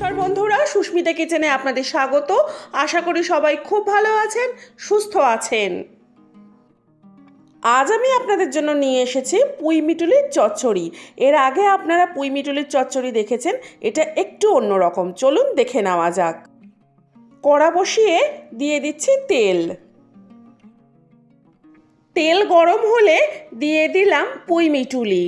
নমস্কার বন্ধুরা, সুস্মিতা কিচেনে আপনাদের স্বাগত। আশা করি সবাই খুব ভালো আছেন, সুস্থ আছেন। আজ আমি আপনাদের জন্য নিয়ে এসেছি পুঁই মিটুলির চচ্চড়ি। এর আগে আপনারা পুঁই মিটুলির চচ্চড়ি দেখেছেন, এটা একটু অন্যরকম চলুন দেখে নেওয়া যাক। কড়া বসিয়ে দিয়ে দিচ্ছি তেল। তেল গরম হলে দিয়ে দিলাম পুঁই মিটুলি।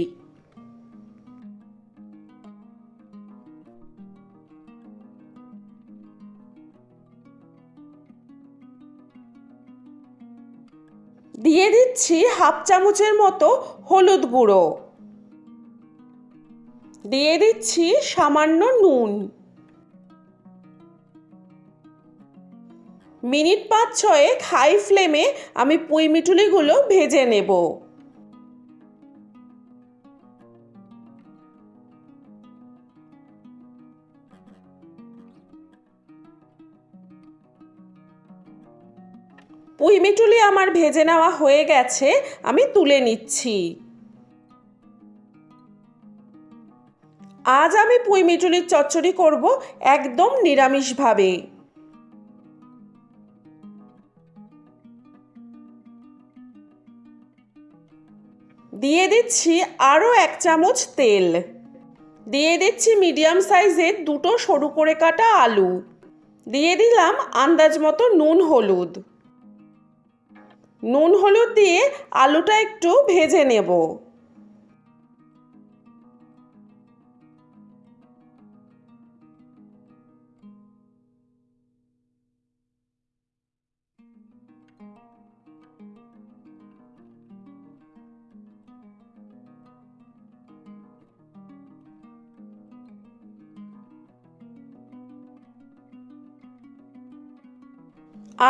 দিয়ে দিচ্ছি হাফ চামচের মতো হলুদ গুঁড়ো। দিয়ে দিচ্ছি সামান্য নুন। মিনিট পাঁচ ছয়েক হাই ফ্লেমে আমি পুঁই মিটুলিগুলো ভেজে নেব। পুঁই মিটুলি আমার ভেজে নেওয়া হয়ে গেছে, আমি তুলে নিচ্ছি। আজ আমি পুঁই মিটুলির চচ্চড়ি করব একদম নিরামিষভাবে। দিয়ে দিচ্ছি আরও এক চামচ তেল। দিয়ে দিচ্ছি মিডিয়াম সাইজের দুটো সরু করে কাটা আলু। দিয়ে দিলাম আন্দাজ মতো নুন, হলুদ। নুন হলুদ দিয়ে আলুটা একটু ভেজে নেব।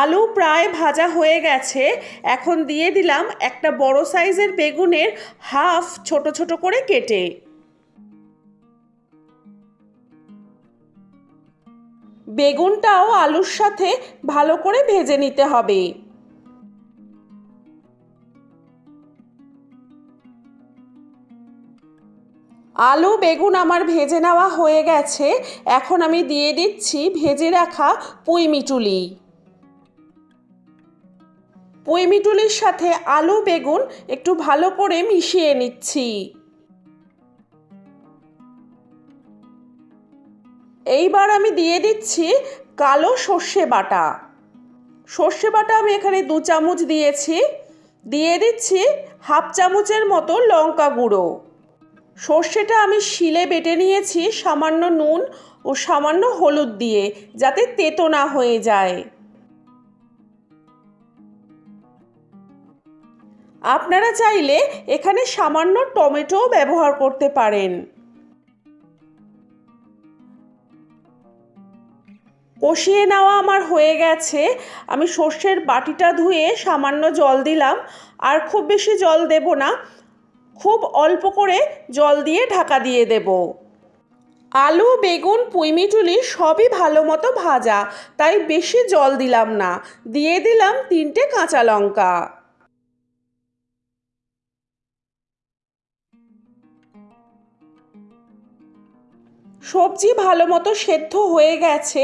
আলু প্রায় ভাজা হয়ে গেছে। এখন দিয়ে দিলাম একটা বড় সাইজের বেগুনের হাফ ছোট ছোট করে কেটে। বেগুনটাও আলুর সাথে ভালো করে ভেজে নিতে হবে। আলু, বেগুন আমার ভেজে নেওয়া হয়ে গেছে। এখন আমি দিয়ে দিচ্ছি ভেজে রাখা পুঁই মিটুলি। পুঁই মিটুলির সাথে আলু, বেগুন একটু ভালো করে মিশিয়ে নিচ্ছি। এইবার আমি দিয়ে দিচ্ছি কালো সর্ষে বাটা। সর্ষে বাটা আমি এখানে দু চামচ দিয়েছি। দিয়ে দিচ্ছি হাফ চামচের মতো লঙ্কা গুঁড়ো। সর্ষেটা আমি শিলে বেটে নিয়েছি সামান্য নুন ও সামান্য হলুদ দিয়ে যাতে তেতো না হয়ে যায়। আপনারা চাইলে এখানে সামান্য টমেটোও ব্যবহার করতে পারেন। কষিয়ে নেওয়া আমার হয়ে গেছে। আমি সর্ষের বাটিটা ধুয়ে সামান্য জল দিলাম। আর খুব বেশি জল দেব না। খুব অল্প করে জল দিয়ে ঢাকা দিয়ে দেব। আলু, বেগুন পুঁইমিটুলি সবই ভালো মতো ভাজা। তাই বেশি জল দিলাম না। দিয়ে দিলাম তিনটে কাঁচা লঙ্কা। সবজি ভালো মতো সেদ্ধ হয়ে গেছে।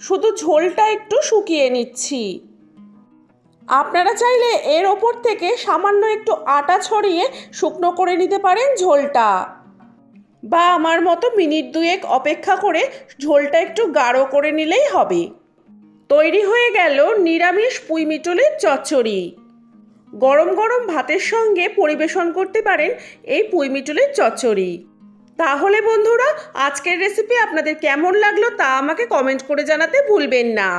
শুধু ঝোলটা একটু শুকিয়ে নিচ্ছি। আপনারা চাইলে এর ওপর থেকে সামান্য একটু আটা ছড়িয়ে শুকনো করে নিতে পারেন ঝোলটা। বা আমার মতো মিনিট দুয়েক অপেক্ষা করে ঝোলটা একটু গাঢ় করে নিলেই হবে। তৈরি হয়ে গেল নিরামিষ পুঁইমিটলের চচ্চড়ি। গরম গরম ভাতের সঙ্গে পরিবেশন করতে পারেন এই পুঁইমিটলের চচ্চড়ি। তাহলে বন্ধুরা, আজকের রেসিপি আপনাদের কেমন লাগল তা আমাকে কমেন্ট করে জানাতে ভুলবেন না।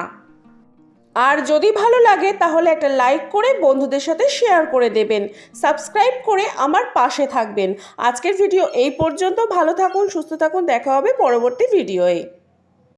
আর যদি ভালো লাগে, তাহলে একটা লাইক করে বন্ধুদের সাথে শেয়ার করে দেবেন। সাবস্ক্রাইব করে আমার পাশে থাকবেন। আজকের ভিডিও এই পর্যন্ত। ভালো থাকুন, সুস্থ থাকুন। দেখা হবে পরবর্তী ভিডিওয়ে